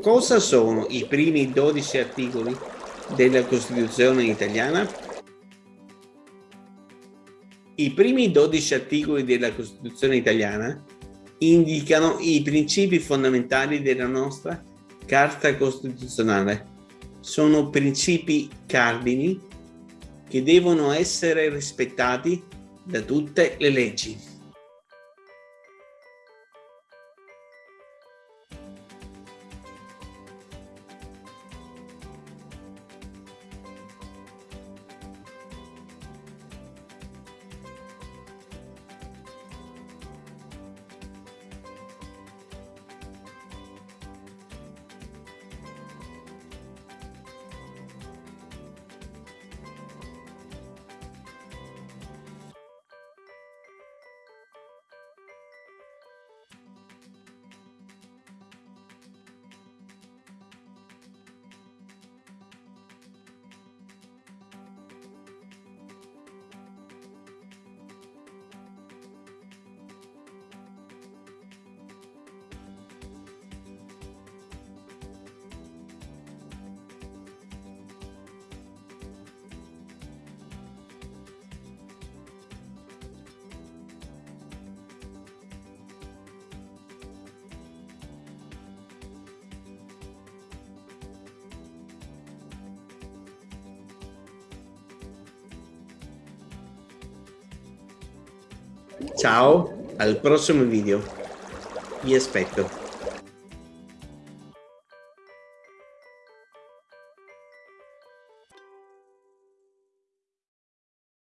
Cosa sono i primi 12 articoli della Costituzione italiana? I primi 12 articoli della Costituzione italiana indicano i principi fondamentali della nostra Carta Costituzionale. Sono principi cardini che devono essere rispettati da tutte le leggi. Ciao, al prossimo video. Vi aspetto.